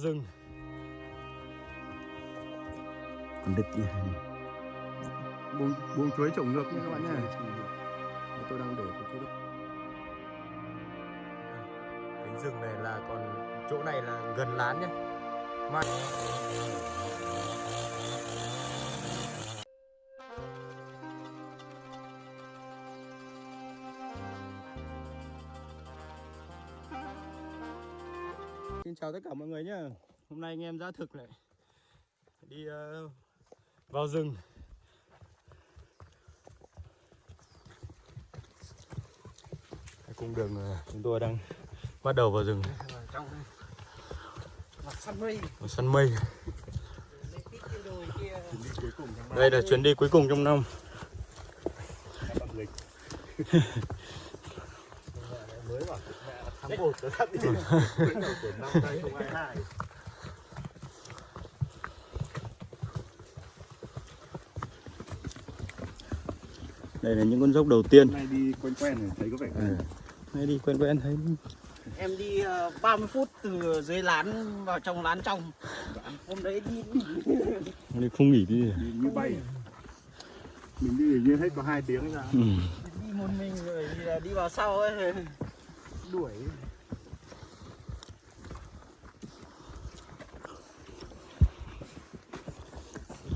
rừng còn đực nhỉ buông buông chuối trồng ngược nha các bạn nhé tôi đang để cái chế độ cánh rừng này là còn chỗ này là gần lán nhé mà Xin chào tất cả mọi người nhé Hôm nay anh em ra thực lại. Đi uh, vào rừng. Cung đường ờ, chúng tôi đang bắt đầu vào rừng. Trong mặt săn mây. Mặt săn mây. Đây là chuyến đi cuối cùng trong năm. Mới vào. 1 nó sắp đi. Tuổi 5 đây không ai. Đây là những con dốc đầu tiên. Nay đi quen quen thấy có vẻ. À, nay đi quen quen thấy. Em đi ờ, uh, 30 phút từ dưới lán vào trong lán trong. Hôm đấy đi. đi không nghỉ đi. Đi như bay. Mình đi như hết có 2 tiếng ra. Ừ. Đi một mình rồi đi vào sau ấy. Đuổi.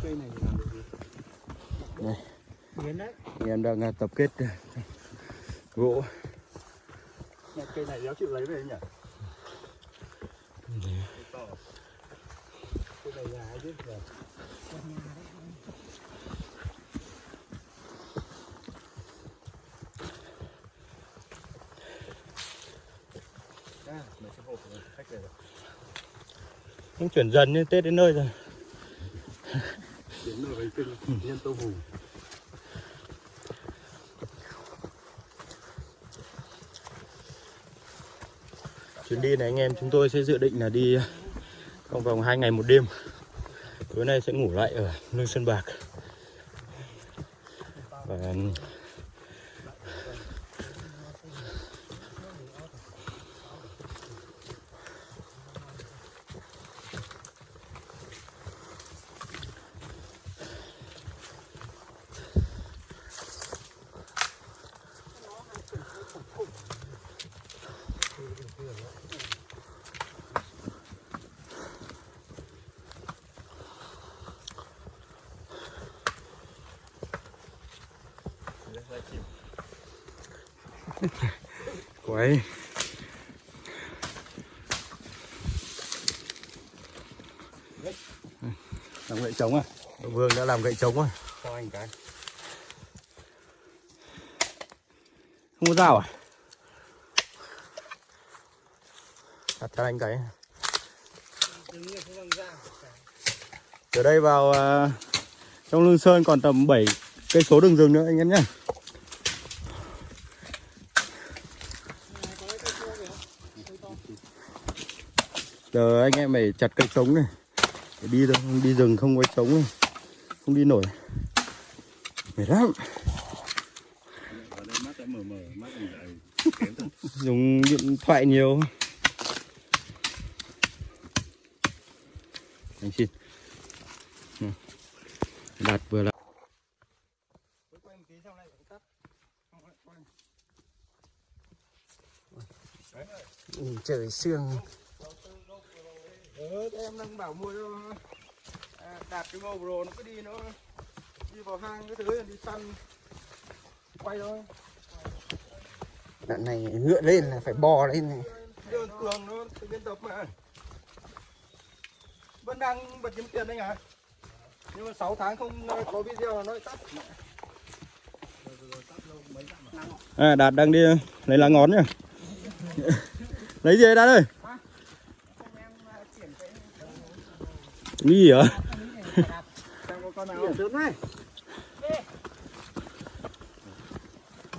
Cây này làm được gì? Biến đấy. Em đang à, tập kết à, gỗ. Cây này đéo chịu lấy về nhỉ? Cây này nhà ấy chứ Vâng. à, mấy cái hộp này, khách về rồi Cũng chuyển dần như Tết đến nơi rồi. Vào bánh trưng nhân tôm hùm. Chuyến đi này anh em chúng tôi sẽ dự định là đi trong vòng 2 ngày một đêm. Tối nay sẽ ngủ lại ở Lương Sơn Bạc. Và quái làm gậy trống à? Vương đã làm gậy trống rồi. Cho anh cái. Không có dao à? Đặt cho anh cái. Từ đây vào à, trong Lương Sơn còn tầm 7 cây số đường rừng nữa anh em nhé Giờ anh em phải chặt cây trống này. Để đi đâu, không đi rừng không có trống này. Không đi nổi. Mệt lắm. Dùng điện thoại nhiều. Anh xin. Ừ. đạt vừa là Ừ, trời sương ừ, em đang bảo mua cho à, đạt cái GoPro nó cứ đi nó đi vào hang cái thứ đi săn quay thôi. Đoạn này ngựa lên là phải bò lên này. Đường cường nó tự biên tập mà. Vẫn đang bật kiếm tiền đấy à nhưng mà 6 tháng không ờ, có video là nó lại tắt. À, đạt đang đi lấy lá ngón nhá. Lấy gì đạt ơi gì hả?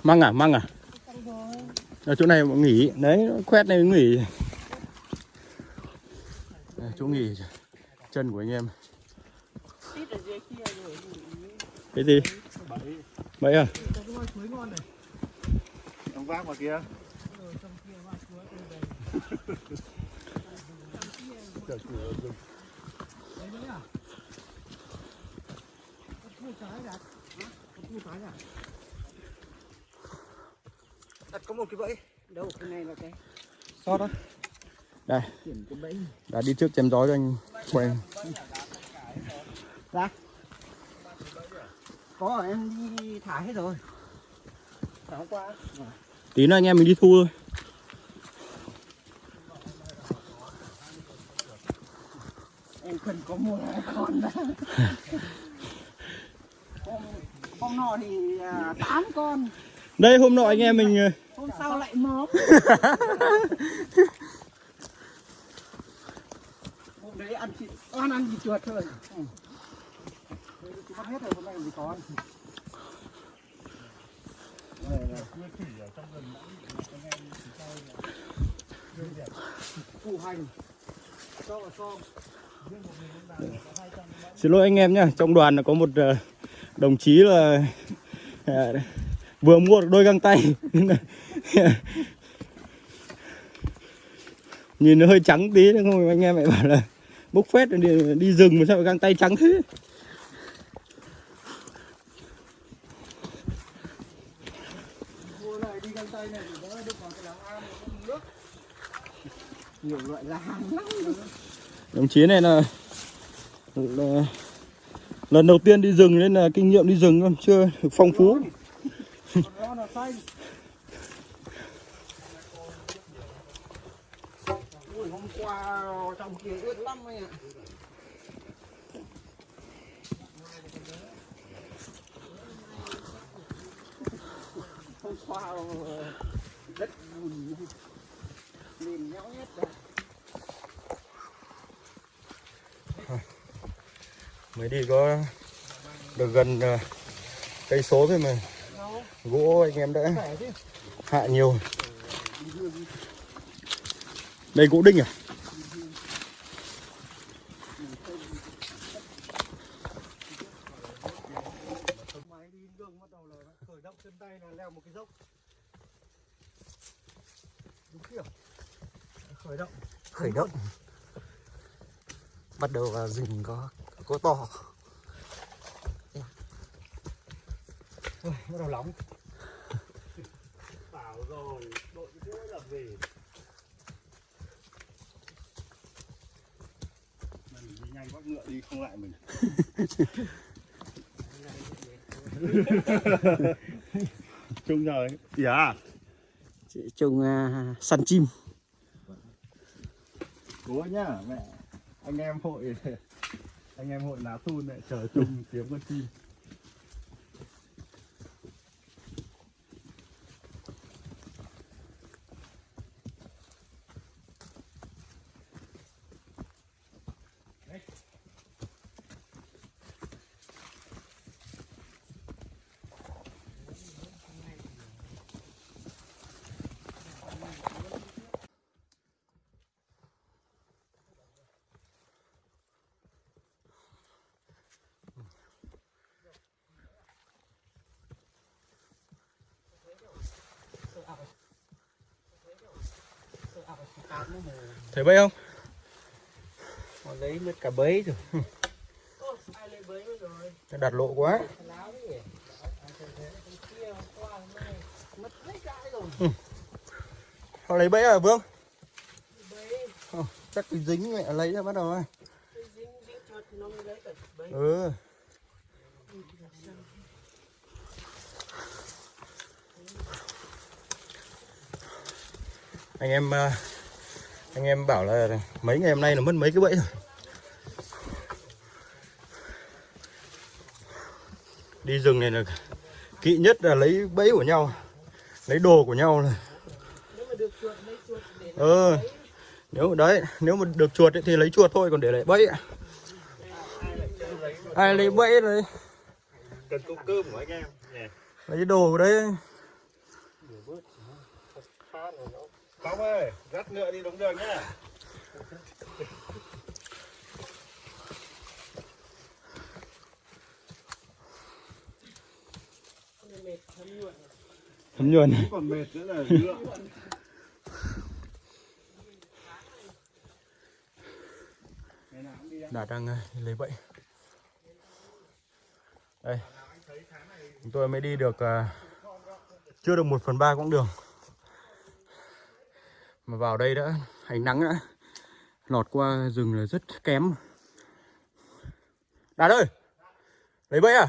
Măng à măng à? Ở chỗ này nghỉ. Đấy khoét này nghỉ. Đây, chỗ nghỉ chân của anh em. Kia cái gì? Bẫy à? chuối ngon ông vác vào kia Đặt có một cái bẫy. Đâu cái này là cái sót đó đây. Đã đi trước chém gió cho anh quen có em đi thả hết rồi. Thả hôm qua. Tí nữa anh em mình đi thu thôi cần có một hai con hôm, hôm nọ thì à, tám con. Đây hôm nọ anh em mình ờ, hôm sau lại móm hôm đấy ăn thịt ăn ăn thịt chuột thôi. Ừ. Thì bắt hết rồi hôm nay làm gì có Đây là củ hành. Cho vào xong xin lỗi anh em nhá trong đoàn là có một ờ, đồng chí là ờ, vừa mua được đôi găng tay. Nhìn nó hơi trắng tí nữa không anh em lại bảo là bốc phét đi, đi rừng mà sao găng tay trắng thế? Nhiều loại là hàng lắm đồng chí này là, là lần đầu tiên đi rừng nên là kinh nghiệm đi rừng còn chưa được phong phú. Hôm qua trong kia ướt lắm anh ạ hôm qua đất bùn liền nhau hết rồi. Mới đi có được gần ờ, cây số thôi mà. Gỗ anh em đã hạ nhiều. Đây gỗ đinh à? Khởi động. Khởi động. Bắt đầu vào rừng có có to. Ui, bắt đầu nóng bảo rồi đội mũi làm gì mình đi nhanh bắt ngựa đi không lại mình. Chung rồi. Dạ. Trùng săn chim. Cố nhá mẹ. Anh em hội anh em hội lá thun lại chờ chung kiếm con chim. Vậy không? Họ lấy mất cả bấy rồi. Nó đặt lộ quá. Họ lấy bẫy à vương? Ờ, chắc cái dính mẹ lấy ra bắt đầu à ừ. Anh em à, anh em bảo là mấy ngày hôm nay là mất mấy cái bẫy rồi. Đi rừng này là kỵ nhất là lấy bẫy của nhau lấy đồ của nhau là ờ nếu đấy nếu mà được chuột ấy, thì lấy chuột thôi còn để lại bẫy ai lấy bẫy rồi cần công cơm của anh em. Lấy đồ đấy Phong ơi dắt ngựa đi đúng đường nhá. Thấm nhuần còn mệt nữa là ngựa. Đạt đang lấy bẫy. Đây chúng tôi mới đi được ờ, chưa được một phần ba quãng đường mà vào đây đã ánh nắng đã lọt qua rừng là rất kém. Đạt ơi, lấy bẫy à?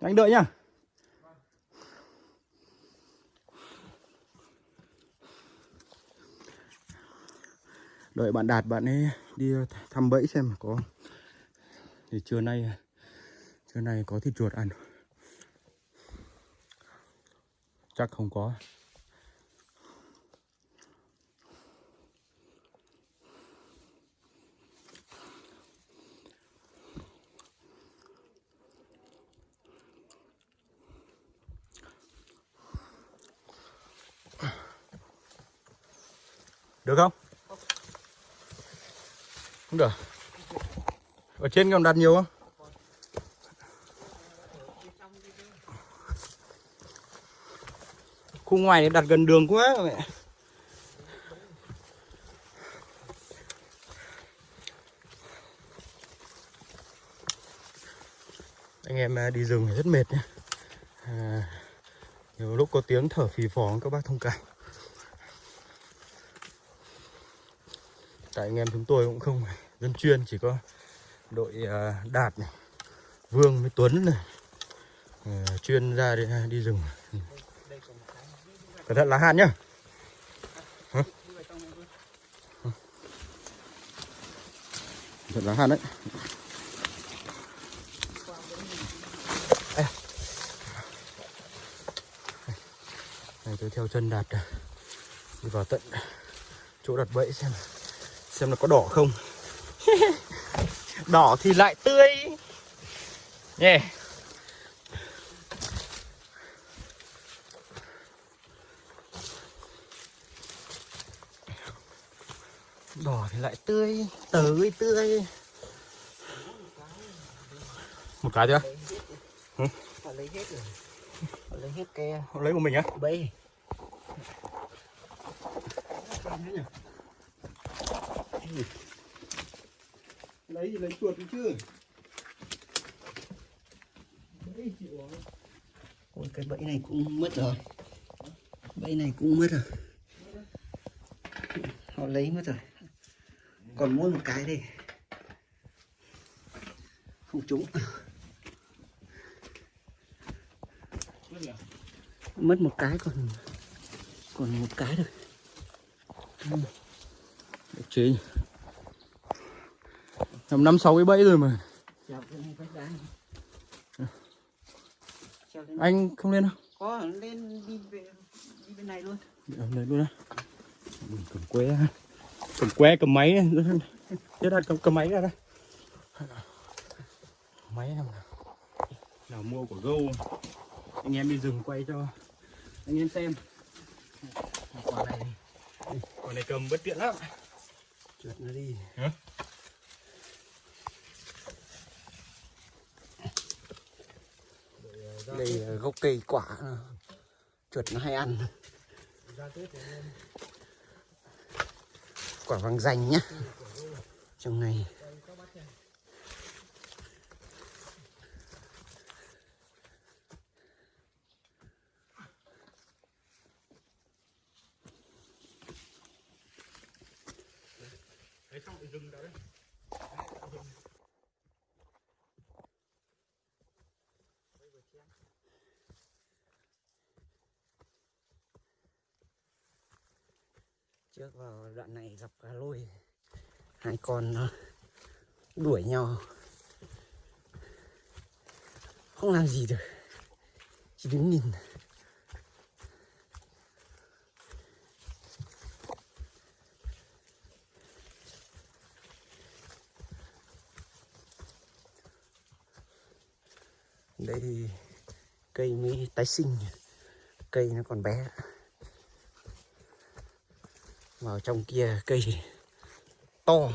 Anh đợi nhá. Đợi bạn Đạt bạn ấy đi thăm bẫy xem có thì trưa nay trưa nay có thịt chuột ăn. Chắc không có. Được không? Không được. Ở trên còn đặt nhiều không? Khu ngoài này đặt gần đường quá mẹ anh em à, đi rừng rất mệt nhé. À, nhiều lúc có tiếng thở phì phò các bác thông cảm. Tại anh em chúng tôi cũng không phải dân chuyên chỉ có đội à, đạt này vương với tuấn này à, chuyên ra đi, à, đi rừng. Cẩn thận lá hạn nhá. Cẩn thận lá hàn đấy. Này tôi theo chân đạt đi vào tận chỗ đặt bẫy xem xem nó có đỏ không. Đỏ thì lại tươi. Nhé đỏ thì lại tươi tới tươi. Một cái chưa? Họ lấy hết rồi. Họ lấy hết cái lấy của mình á? bẫy. Lấy gì lấy chuột chứ Ôi cái bẫy này cũng mất rồi. Bẫy này cũng mất rồi. Họ lấy mất rồi. Còn mỗi một cái đây. Không trúng. Mất một cái còn còn một cái rồi. chế tầm năm sáu cái bẫy rồi mà. Anh không lên đâu. Có lên đi về đi bên này luôn. Ở đây luôn á. Cầm que cầm que cầm máy chết đặt cầm, cầm máy ra đây. Máy nào nào? Nào mua của gâu. Anh em đi rừng quay cho anh em xem. Quả này quả này cầm bất tiện lắm. Trượt nó đi. Hả? Đây là gốc cây quả. Chuột nó hay ăn. Quả vàng danh nhá. Trong này đấy xong thì dừng đấy trước vào đoạn này gặp cá lôi. Hai con nó đuổi nhau. Không làm gì được. Chỉ đứng nhìn. Đây, cây mới tái sinh. Cây nó còn bé vào trong kia cây to.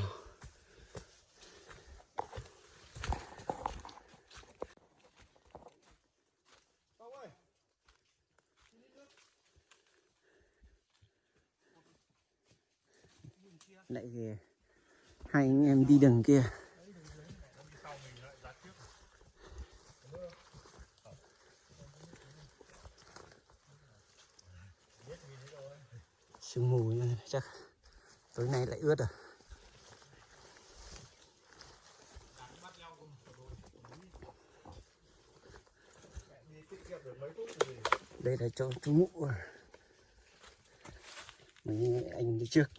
Lại hai anh em đi đường kia. Sương mù chắc tối nay lại ướt rồi. đây là cho chú mụ mình, anh đi trước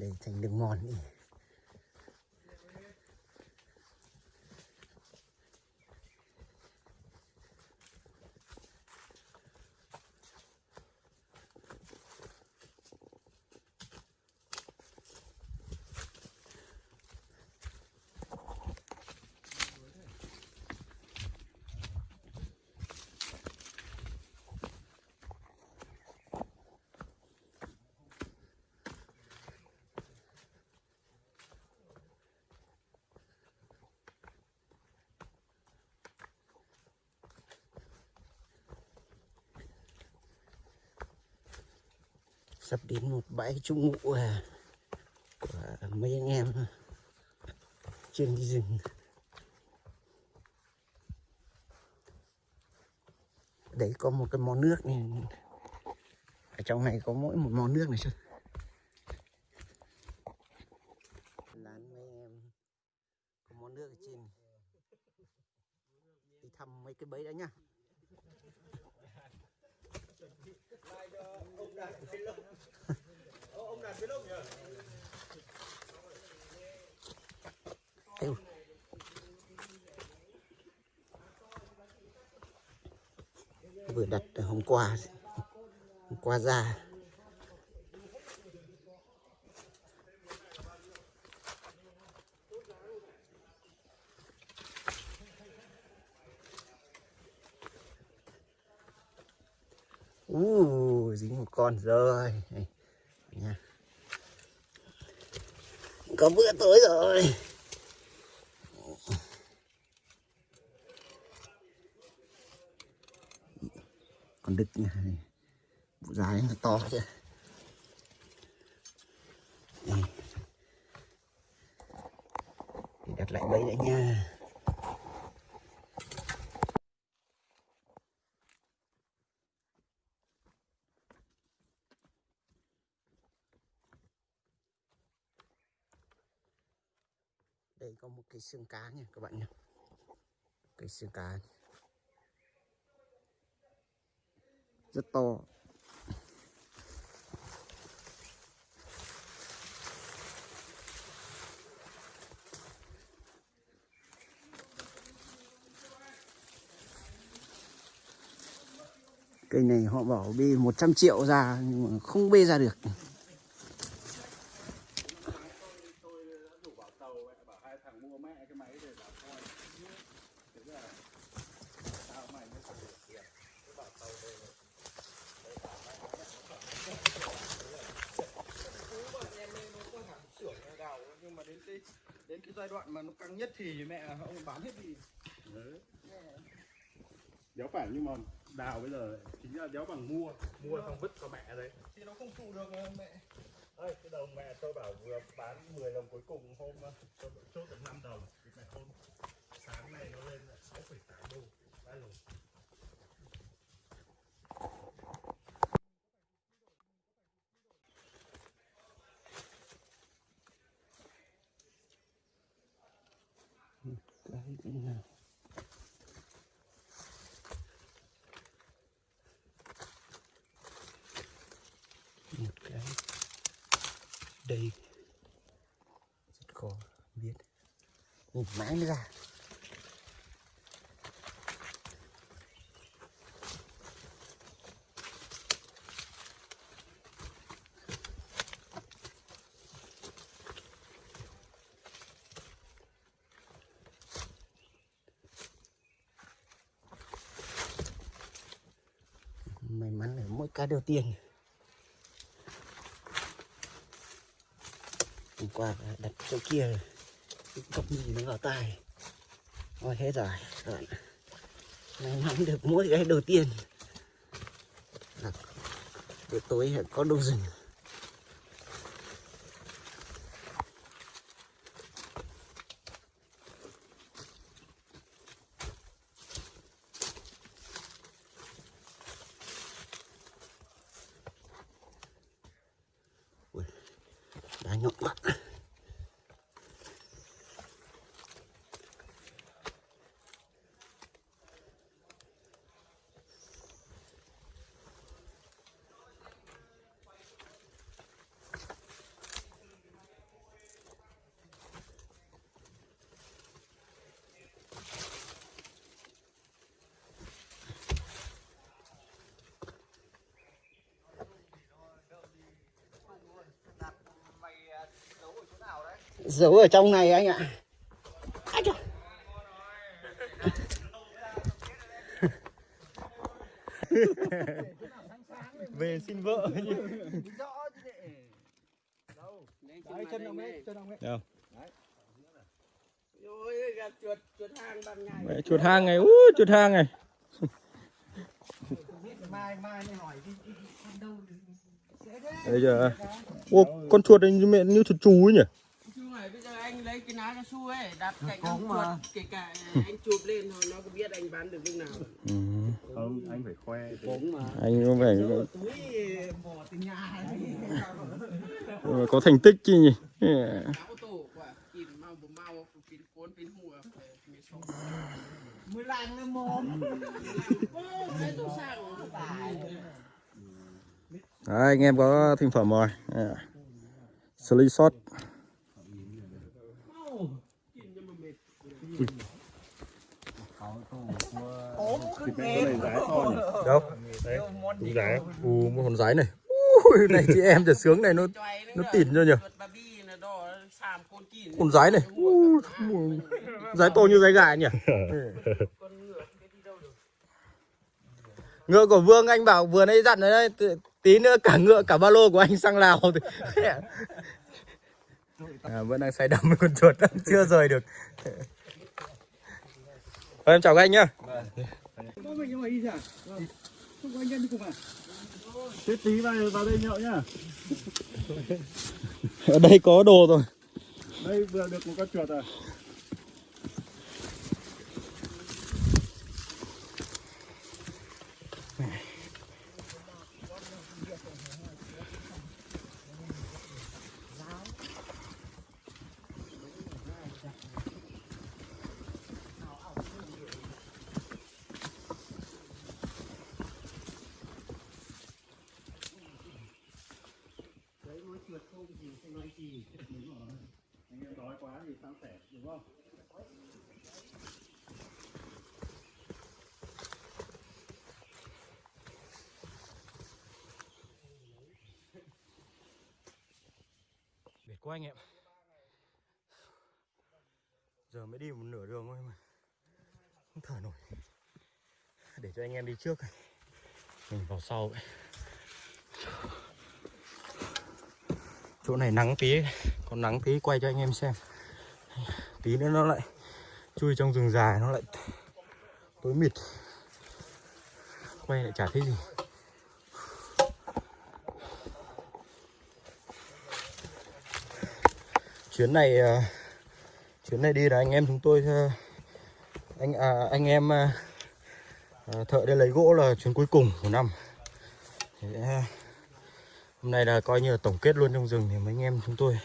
để thành đường mòn đi. Sắp đến một bãi trung ngụ à, của mấy anh em trên rừng. Đấy có một cái món nước này. Ở trong này có mỗi một món nước này chứ. Lán mấy em. Có món nước ở trên đi thăm mấy cái bẫy đã nhá. Ông đạt với lông nhỉ Vừa đặt hôm qua hôm qua ra. Uh, dính một con rồi Đây, nha có bữa tối rồi. Con đực nha bộ dài nó to chứ Để đặt lại bẫy lại nha đây có một cái xương cá nha các bạn nhé cái xương cá rất to. Cây này họ bảo bê 100 triệu ra nhưng mà không bê ra được nhưng mà đến cái đến cái giai đoạn mà nó căng nhất thì với mẹ ông bán hết đi đéo phải nhưng mà đào bây giờ chính là đéo bằng mua mua xong vứt cho mẹ đấy thì nó không trụ được ờ, mẹ Ơi, cái đồng mẹ tôi bảo vừa bán 10 đồng cuối cùng hôm ờ, tôi chốt được 5 đồng thì mẹ hôm sáng nay nó lên là 6,8 đô ba đồng cái cái nào một cái đây. Rất khó biết. Nhìn mãi mới ra. May mắn là mỗi cái đều tiền. Hôm qua đặt chỗ kia cọc gì nó vào tai. Ôi, hết rồi, các bạn Nay nắm được mỗi cái đầu tiên. Là bữa tối có đông rừng Ui, đá nhọn mắt giấu ở trong này anh ạ. Về xin vợ. Nhỉ Đấy, chân ông ấy, chân ông ấy. đâu? Chuột, chuột hang ban ngày. Mẹ, chuột hang này ú chuột hang này. Mai, mai hỏi đâu bây giờ ô con chuột này như mẹ như chuột chú ấy nhỉ Chứ này bây giờ anh lấy cái ná cao su ấy, đặt cạnh con chuột, kể cả anh chụp lên thôi, nó có biết anh bán được lúc nào. ừ. không anh phải khoe anh có vẻ Túi bỏ từ nhà ấy. ờ, có thành tích chứ nhỉ. Mới làng mồm. Tải. Đấy, anh em có thành phẩm rồi à. Sli shot thịt này có này giá to nhỉ đâu? Đấy giá u một con rái này. Ui, này chị em trẻ sướng này nó nó tỉn cho nhỉ con rái này. Ui, rái to như rái gà nhỉ? Ngựa của vương anh bảo vừa nãy dặn đấy. Tí- nữa cả ngựa cả ba lô của anh sang lào thì à, vẫn đang say đắm với con chuột. Chưa rời được. Thôi, em chào các anh nhá à? tí vào vào đây nhậu nhá ở đây có đồ rồi đây vừa được một con chuột à quá anh em. Giờ mới đi một nửa đường thôi mà. Không thở nổi. Để cho anh em đi trước Mình vào sau vậy. Chỗ này nắng tí Còn nắng tí, quay cho anh em xem. Tí nữa nó lại Chui trong rừng dài, nó lại Tối mịt. Quay lại chả thấy gì. Chuyến này à, chuyến này đi là anh em chúng tôi à, anh à, anh em à, à thợ đi lấy gỗ là chuyến cuối cùng của năm. Thế, hôm nay là coi như là tổng kết luôn trong rừng thì mấy anh em chúng tôi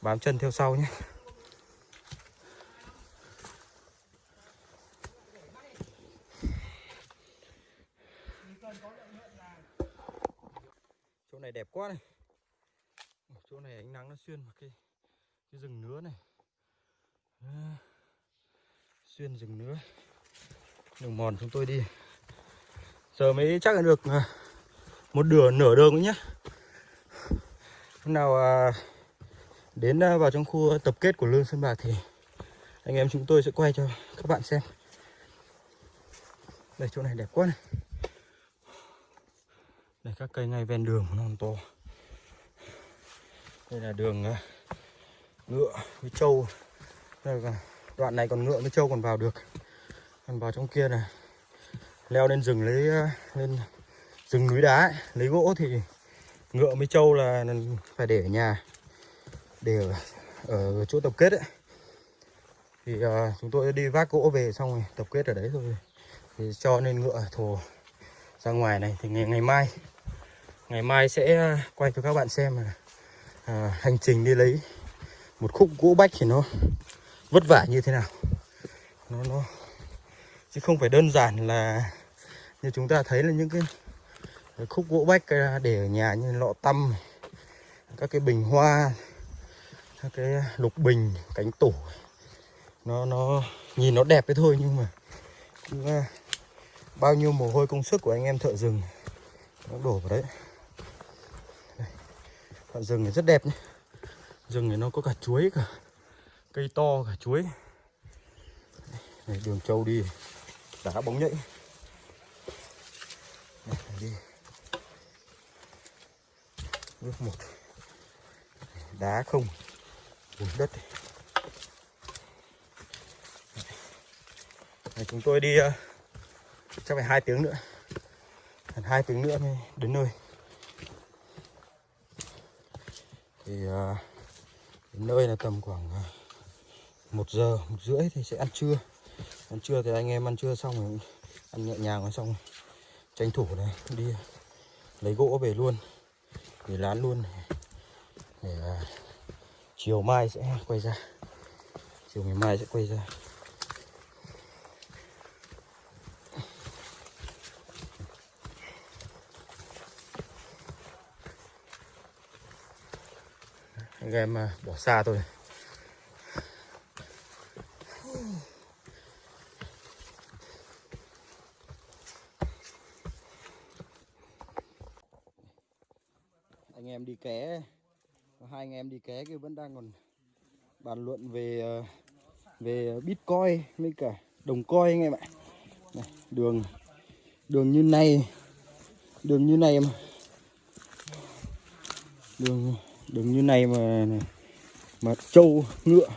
bám chân theo sau nhé. Chỗ này đẹp quá này. Chỗ này ánh nắng nó xuyên vào cái cái rừng nứa này. À, xuyên rừng nứa. Đường mòn chúng tôi đi. Giờ mới chắc là được à, một nửa nửa đường nữa nhé hôm nào à, đến à, vào trong khu tập kết của lương sơn bạc thì anh em chúng tôi sẽ quay cho các bạn xem. Đây chỗ này đẹp quá này. Đây các cây ngay ven đường nó to. Đây là đường à, ngựa với trâu. Đây là đoạn này còn ngựa với trâu còn vào được. Còn vào trong kia này. Leo lên rừng lấy ờ, lên rừng núi đá ấy, lấy gỗ thì ngựa với trâu là phải để ở nhà để ở, ở chỗ tập kết ấy. Thì uh, chúng tôi đi vác gỗ về xong rồi tập kết ở đấy rồi thì cho nên ngựa thồ ra ngoài này. Thì ngày ngày mai ngày mai sẽ ờ, quay cho các bạn xem là hành trình đi lấy một khúc gỗ bách thì nó vất vả như thế nào? Nó nó chứ không phải đơn giản là như chúng ta thấy là những cái, cái khúc gỗ bách để ở nhà như lọ tăm các cái bình hoa các cái lục bình cánh tủ. Nó nó nhìn nó đẹp thế thôi nhưng mà cũng, à, bao nhiêu mồ hôi công sức của anh em thợ rừng. Nó đổ vào đấy. Thợ rừng thì rất đẹp nhé rừng này nó có cả chuối cả cây to cả chuối. Này, đường trâu đi đá bóng nhảy. Đi. Bước một. Đá không. Bùn đất này. Chúng tôi đi uh, chắc phải hai tiếng nữa. Gần hai tiếng nữa mới đến nơi. Thì uh, đến nơi là tầm khoảng à, một giờ, một rưỡi thì sẽ ăn trưa. Ăn trưa thì anh em ăn trưa xong rồi ăn nhẹ nhàng rồi xong rồi tranh thủ này đi lấy gỗ về luôn để lán luôn để à, chiều mai sẽ quay ra. Chiều ngày mai sẽ quay ra. Anh em à, bỏ xa tôi anh em đi ké. Hai anh em đi ké kia vẫn đang còn bàn luận về à, về bitcoin với cả đồng coin anh em ạ. Này, đường đường như này đường như này mà. Đường đường như này mà mà trâu ngựa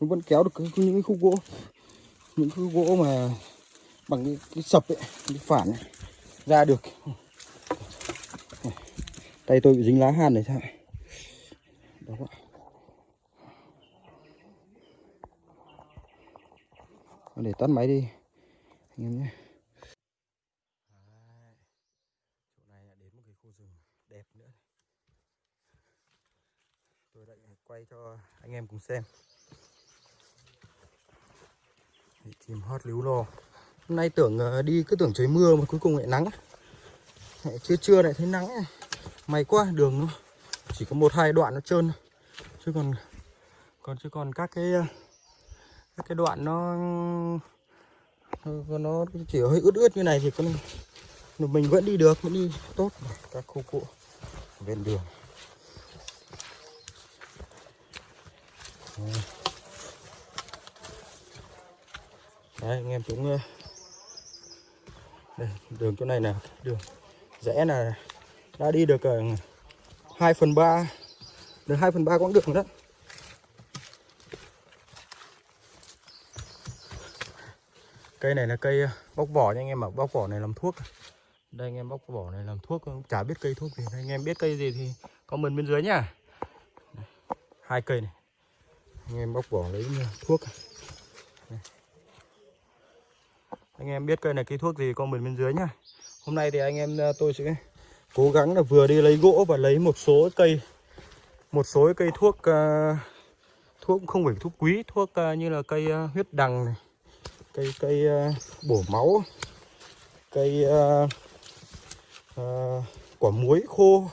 nó vẫn kéo được cái, những cái khúc gỗ. Những khúc gỗ mà bằng cái, cái sập ấy cái phản ấy, ra được. Tay tôi bị dính lá hàn này sao? Đó ạ. Để tắt máy đi anh em nhé chỗ này là đến một cái khu rừng đẹp nữa tôi lại quay cho anh em cùng xem. Để chim hót líu lo. Hôm nay tưởng ờ, đi cứ tưởng trời mưa mà cuối cùng lại nắng Lại trưa trưa lại thấy nắng may quá đường nó chỉ có một hai đoạn nó trơn chứ còn còn chứ còn các cái các cái đoạn nó nó, nó chỉ hơi ướt ướt như này thì con mình vẫn đi được vẫn đi tốt. Các khu cụ bên đường. Đấy. Anh em chúng ờ, đây, đường chỗ này là đường rẽ là đã đi được ờ, 2 phần 3 được 2 phần 3 quãng đường đó cây này là cây ờ, bóc vỏ nha anh em ạ, bóc vỏ này làm thuốc. Đây, anh em bóc vỏ này làm thuốc chả biết cây thuốc gì. Anh em biết cây gì thì comment bên dưới nhá hai cây này anh em bóc vỏ lấy ờ, thuốc à? Đây. anh em biết cây này cây thuốc gì comment bên dưới nhá hôm nay thì anh em ờ, tôi sẽ cố gắng là vừa đi lấy gỗ và lấy một số cây một số cây thuốc uh, thuốc không phải thuốc quý thuốc uh, như là cây uh, huyết đằng này cây cây uh, bổ máu cây uh, uh, quả muối khô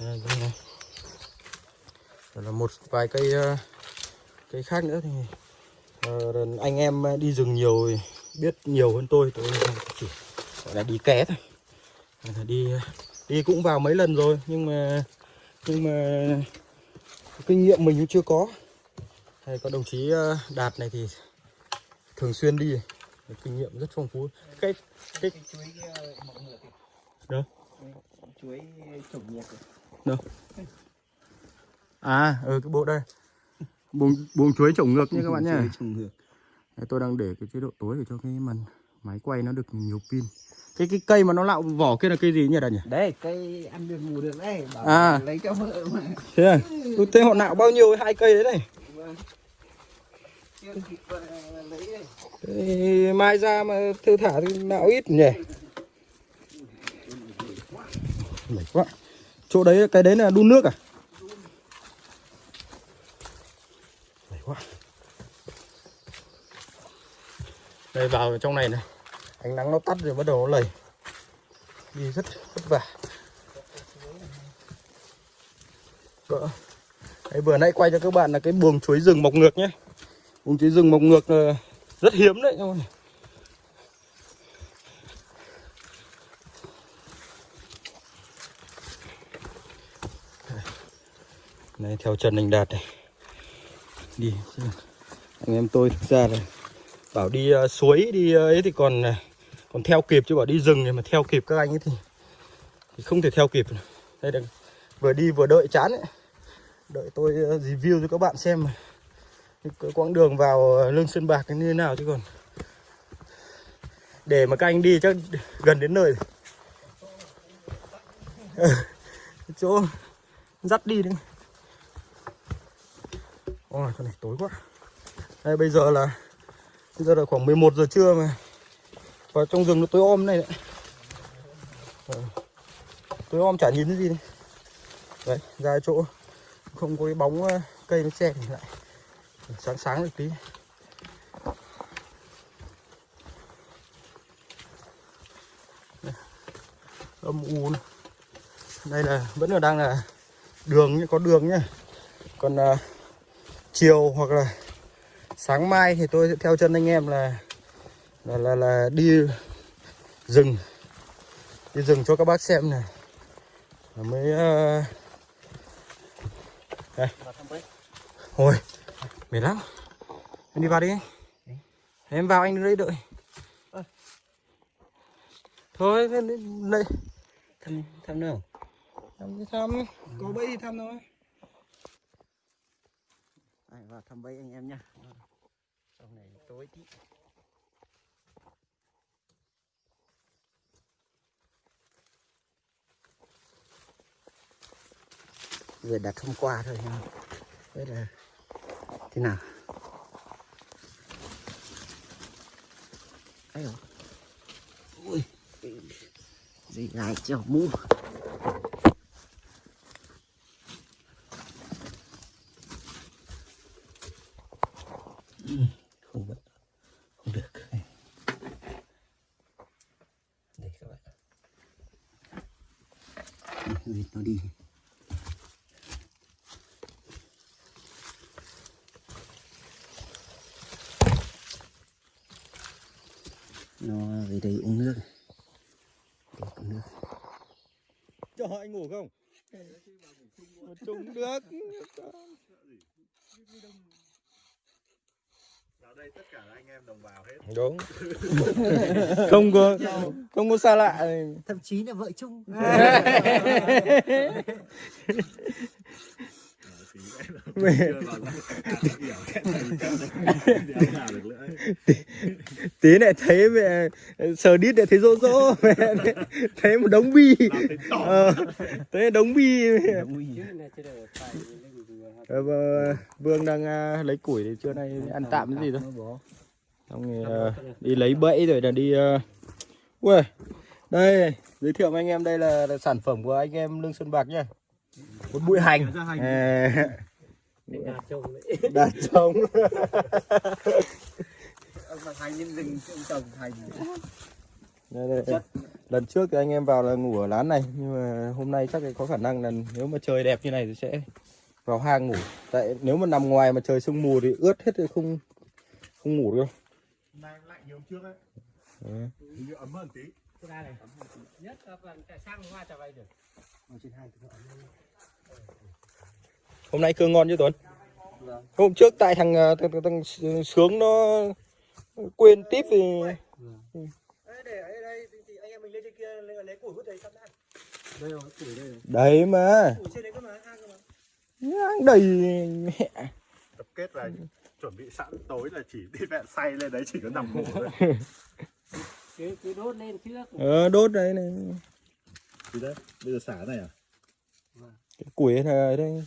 đây, đây này. Rồi là một vài cây uh, cây khác nữa thì uh, anh em đi rừng nhiều biết nhiều hơn tôi tôi chỉ gọi là đi ké thôi đi đi cũng vào mấy lần rồi nhưng mà nhưng mà kinh nghiệm mình cũng chưa có hay có đồng chí đạt này thì thường xuyên đi kinh nghiệm rất phong phú cái cái chuối ngựa kìa đâu chuối trồng nhiệt đâu à ừ cái bộ đây buồng buồng chuối trồng ngược nha các bạn nhé. Đấy, tôi đang để cái chế độ tối để cho cái màn máy quay nó được nhiều pin cái cái cây mà nó lạo vỏ kia là cây gì nhỉ đạt nhỉ Đấy, cây ăn được ngủ được đấy. Bảo À. lấy cho vợ mà. thế à tôi thấy họ nạo bao nhiêu hai cây đấy này kịp ờ, đây. Mai ra mà thư thả thì nạo ít nhỉ Mệt quá chỗ đấy cái đấy là đun nước à quá. Đây vào trong này này. Ánh nắng nó tắt rồi bắt đầu nó lầy. Đi rất vất vả. Cỡ, Đấy, vừa nãy quay cho các bạn là cái buồng chuối rừng mọc ngược nhé. Buồng chuối rừng mọc ngược rất hiếm đấy các bạn này theo chân anh đạt này đi. Anh em tôi thực ra là bảo đi uh, suối đi uh, ấy thì còn uh, còn theo kịp chứ bảo đi rừng thì mà theo kịp các anh ấy thì, thì không thể theo kịp đây là vừa đi vừa đợi chán ấy. Đợi tôi uh, review cho các bạn xem cái quãng đường vào lưng sơn bạc như thế nào chứ còn. Để mà các anh đi chắc gần đến nơi. Ờ, chỗ dắt đi đấy ôi con này tối quá. Đây bây giờ là bây giờ là khoảng 11 giờ trưa mà. Vào trong rừng nó tối om này đấy. Ờ, tối om chả nhìn thấy gì đấy. Đấy ra chỗ không có cái bóng ờ, cây nó che thì lại. Sáng sáng được tí. Âm u đây là vẫn là đang là đường nhé, có đường nhá. Còn uh, chiều hoặc là sáng mai thì tôi sẽ theo chân anh em là là là, là đi rừng đi rừng cho các bác xem này mới à, đây Ôi, mệt lắm. Em đi vào đi. Em vào anh đứng đây đợi. Thôi, lên đây. Thăm, thăm nào? Thăm thăm. Có bẫy thì thăm thôi. Vào thăm bay anh em nhá. Trong này tối tí. Vừa đặt hôm qua thôi nha. Đấy là thế nào? Ấy. Ui. Gì lại cho mua không vẫn không được đây các bạn Vịt nó đi nó về đây uống nước để uống nước Cho anh ngủ không? Một chung được. vào đây tất cả anh em đồng bào hết Đúng. không có không có xa lạ. thậm chí là vợ chung tí lại thấy mẹ sờ đít lại thấy rỗ rỗ mẹ thấy một đống bi. Ờ, thấy đống bi. Ờ, Vương đang à, lấy củi thì trưa nay ăn tạm cái gì thôi. Xong rồi à, đi lấy bẫy rồi là đi uh... Ui, đây giới thiệu với anh em đây là, là sản phẩm của anh em Lương Xuân Bạc nhá. Một bụi hành. Đạt ông trồng Đây, đây, đây. Lần trước thì anh em vào là ngủ ở lán này nhưng mà hôm nay chắc có khả năng là nếu mà trời đẹp như này thì sẽ vào hang ngủ. Tại nếu mà nằm ngoài mà trời sương mù thì ướt hết thì không không ngủ được đâu. Như trước ấy. Ừ. như ấm hơn tí. Nhất là sang hoa chả vay được. Trên hai Hôm nay cơm ngon chứ Tuấn? Hôm trước tại thằng, ờ, thằng, thằng, thằng Sướng nó quên tiếp thì để ở đây thì anh em mình lên trên kia lấy, củi hút đấy sẵn ăn đây rồi củi đây rồi. Đấy mà. Củi trên đấy cơ mà hang cơ mà nhang đầy mẹ. Kết là chuẩn bị sẵn tối là chỉ đi vẹn say lên đấy chỉ có nằm ngủ thôi. Cứ cứ đốt lên trước. Ờ đốt đấy này. Thì đấy bây giờ xả này à? Cái củi này đây.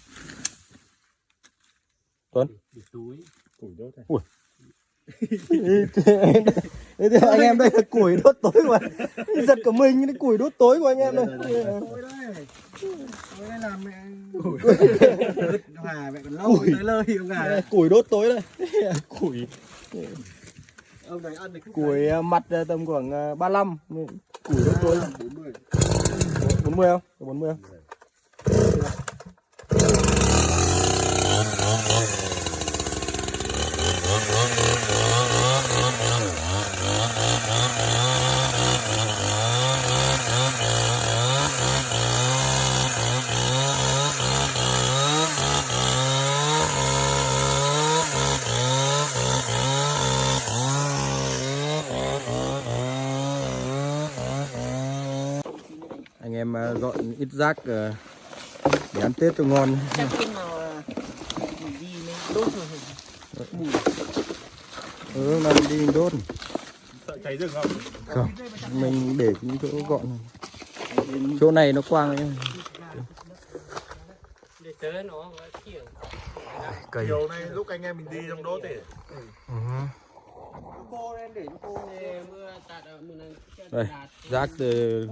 Tuấn. Củi đốt này Thế thì anh em đây là củi đốt tối của giật cả mình cái củi đốt tối của anh em đây. Củi đốt tối đây. Củi. Ông này ăn được củi à, mặt à, tầm khoảng à, 35 củi đốt tối. 40 40 không? 40 không anh em à, dọn ít rác à, để ăn tết cho ngon. Rồi ừ làm đi mình đốt. Sợ cháy rừng không? Không mình để những chỗ gọn. Chỗ này nó quang ấy. để tới nó kiểu cây chiều nay lúc anh em mình đi trong đốt thì Ừ. Đây. tạt. rác từ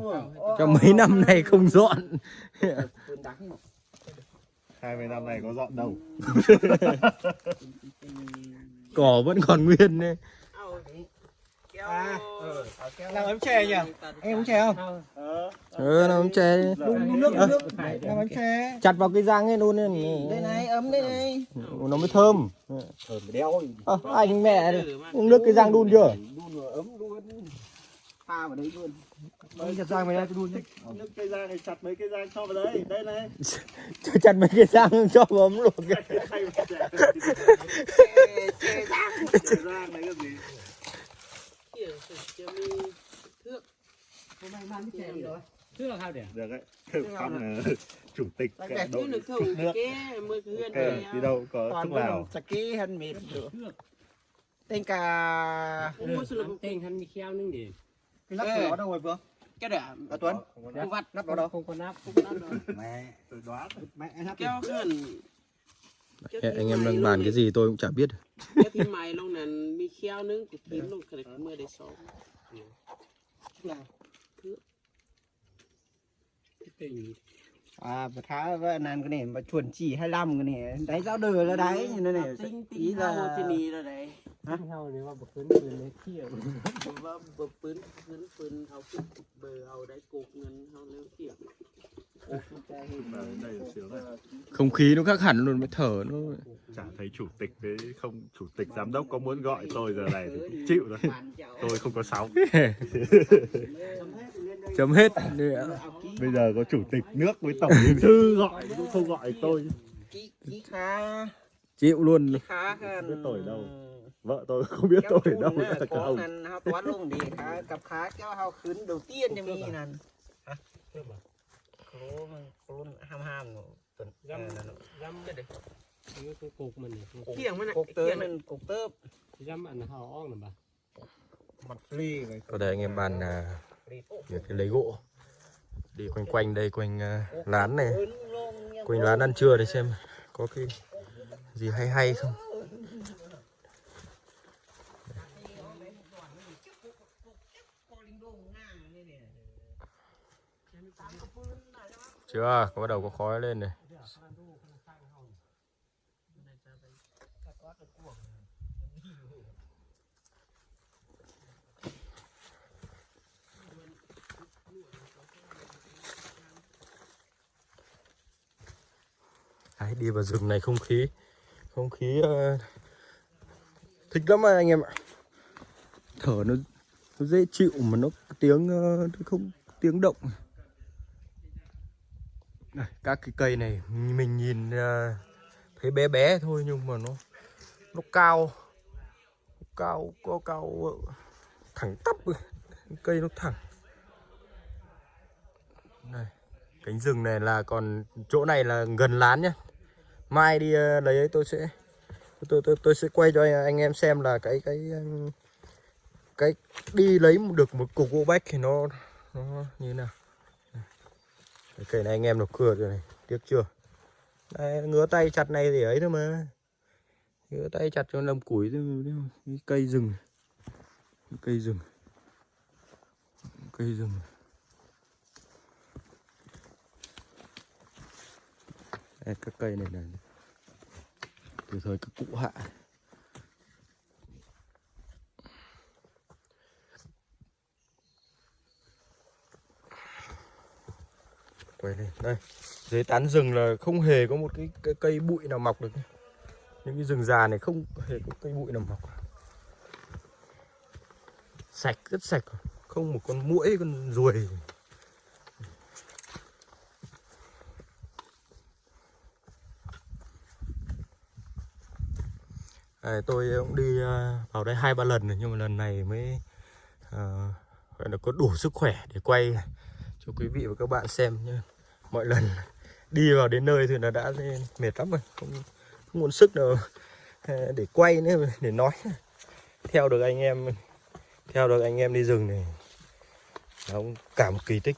trong mấy năm nay không dọn Cơn đắng mà 20 năm này có dọn đâu cỏ vẫn còn nguyên đấy kéo. À, ờ, Làm ấm chè nhỉ? Em uống chè không? ừ nó ống chè Đun nước, Ờ. nước. Làm ấm chè. Chặt vào cái răng ấy luôn ấy. Đây này, ấm đây này. Nó mới thơm. Thơm đeo à, anh mẹ uống nước cái răng đun chưa? Đun rồi ấm luôn Pha vào đấy luôn. Đây chặt rang mày ra cho đun nhé nước cây rang này chặt mấy cây rang cho vào đây đây này. Chặt mấy cái răng cho vào ấm luộc chè Chè rang. Chè rang đấy cái gì kiểu cho mi thước Hôm nay mang cái chè gì rồi? thước hao để được đấy Phong là chủ tịch Đây, cả đội chứ được không nước cái mưa cái hươn này đi đâu có Toàn thuốc có lào sạc ký hân mệt được Tên cả không mua sữa tên hắn mi kheo นึง để Cái lắp của nó đâu rồi Vương? cái để À Tuấn không vắt Lắp vào đâu? không có nắp không có nắp đâu Mẹ tôi đoán Mẹ lắp kéo hươn Đấy, anh em đang bàn cái gì tôi cũng chả biết. Cái mày. À, và thá với nàng cái này mà à, chuẩn chỉ 25 cái này. Đấy giáo đời là đấy, như thế này. Ý là cái này là đấy. Hả? Không khí nó khác hẳn luôn mới thở nó. Chả thấy chủ tịch với không chủ tịch giám đốc có muốn gọi tôi giờ này thì cũng chịu rồi. Tôi không có sóng. Chấm hết. Nữa bây giờ có chủ tịch nước với tổng bí thư gọi cũng không gọi tôi. Chịu luôn. Hơn Biết tuổi đâu. vợ tôi không biết tôi ở đâu cả không hao toán luôn đi khá cặp khá kéo hao khứ đầu tiên cho mi nè ខ្លួនខ្លួនហាមហាមយ៉ាំយ៉ាំទៅនេះគឺគោកមិននេះគៀងមិនគោកទៅមិនគោកទៅយ៉ាំអានហោអងណាបាទ mặt free này. Ở đây anh em bàn là những cái lấy gỗ. Đi quanh quanh đây quanh à, lán này, quanh lán ăn trưa để xem có cái gì hay hay không. Chưa có bắt đầu có khói lên này. Đấy, đi vào rừng này không khí không khí uh, thích lắm anh em ạ. Thở nó, nó dễ chịu mà nó tiếng uh, nó không tiếng động. Đây, các cái cây này mình nhìn ờ, thấy bé bé thôi nhưng mà nó nó cao. Nó cao có cao ờ, thẳng tắp cây nó thẳng. Này cánh rừng này là còn chỗ này là gần lán nhá. Mai đi ờ, lấy ấy tôi sẽ tôi tôi tôi sẽ quay cho anh, anh em xem là cái cái cái đi lấy được một cục gỗ bách thì nó nó như thế nào cây này anh em nó cưa rồi này. Tiếc chưa? Đây, ngứa tay chặt này thì ấy thôi mà. Ngứa tay chặt cho làm củi cái cây rừng. Cây rừng. Cây rừng. Đây, các cây này là từ thời các cụ hạ. Quay lên. Đây. Dưới tán rừng là không hề có một cái, cái cây bụi nào mọc được những cái rừng già này không hề có cây bụi nào mọc. Sạch rất sạch. Không một con muỗi con ruồi. À, tôi cũng đi à, vào đây hai ba lần rồi nhưng mà lần này mới à, gọi là có đủ sức khỏe để quay cho quý vị và các bạn xem nhé. Mọi lần đi vào đến nơi thì là đã mệt lắm rồi không, không muốn sức nào để quay nữa để nói. Theo được anh em theo được anh em đi rừng này nó cũng cả một kỳ tích.